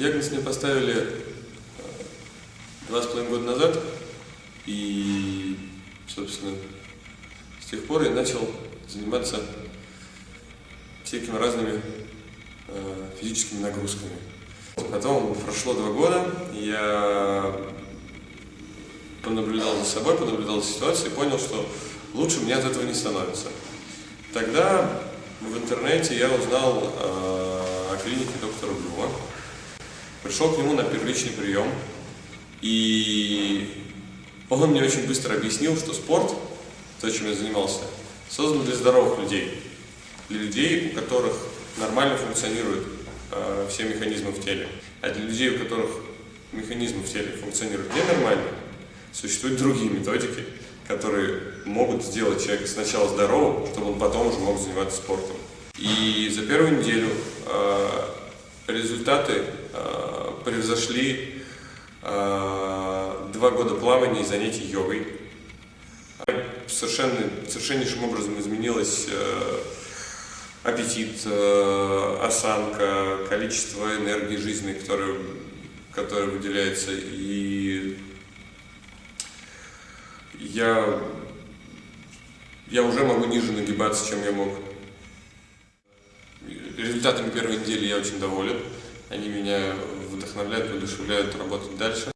Диагноз мне поставили э, два с половиной года назад, и, собственно, с тех пор я начал заниматься всякими разными э, физическими нагрузками. Потом прошло два года, я понаблюдал за собой, понаблюдал за ситуацией понял, что лучше мне от этого не становится. Тогда в интернете я узнал э, о клинике доктора Блюма. Пришел к нему на первичный прием, и он мне очень быстро объяснил, что спорт, то, чем я занимался, создан для здоровых людей, для людей, у которых нормально функционируют э, все механизмы в теле. А для людей, у которых механизмы в теле функционируют ненормально, существуют другие методики, которые могут сделать человека сначала здоровым, чтобы он потом уже мог заниматься спортом. И за первую неделю э, результаты э, превзошли э, два года плавания и занятий йогой. Совершенно, совершеннейшим образом изменилось э, аппетит, э, осанка, количество энергии жизни, которое, которое выделяется. И я, я уже могу ниже нагибаться, чем я мог. Результатами первой недели я очень доволен. Они меня вдохновляют, воодушевляют работать дальше.